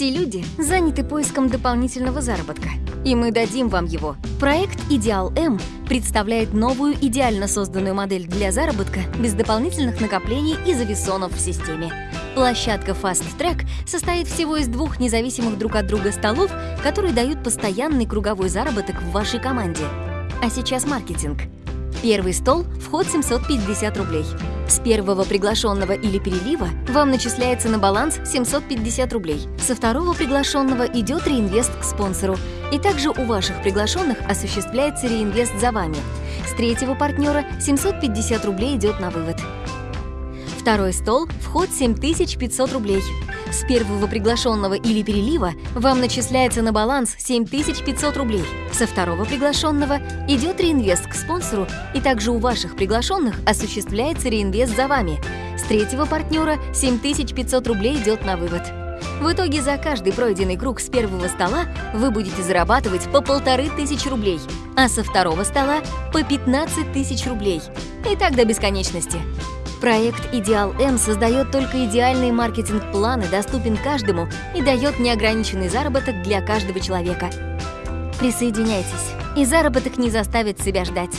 Все люди заняты поиском дополнительного заработка, и мы дадим вам его. Проект «Идеал М» представляет новую идеально созданную модель для заработка без дополнительных накоплений и завесонов в системе. Площадка Fast Track состоит всего из двух независимых друг от друга столов, которые дают постоянный круговой заработок в вашей команде. А сейчас маркетинг. Первый стол – вход 750 рублей. С первого приглашенного или перелива вам начисляется на баланс 750 рублей. Со второго приглашенного идет реинвест к спонсору. И также у ваших приглашенных осуществляется реинвест за вами. С третьего партнера 750 рублей идет на вывод. Второй стол – вход 7500 рублей. С первого приглашенного или перелива вам начисляется на баланс 7500 рублей. Со второго приглашенного идет реинвест к спонсору, и также у ваших приглашенных осуществляется реинвест за вами. С третьего партнера 7500 рублей идет на вывод. В итоге за каждый пройденный круг с первого стола вы будете зарабатывать по полторы тысячи рублей, а со второго стола по 15 тысяч рублей. И так до бесконечности. Проект «Идеал М» создает только идеальные маркетинг-планы, доступен каждому и дает неограниченный заработок для каждого человека. Присоединяйтесь, и заработок не заставит себя ждать.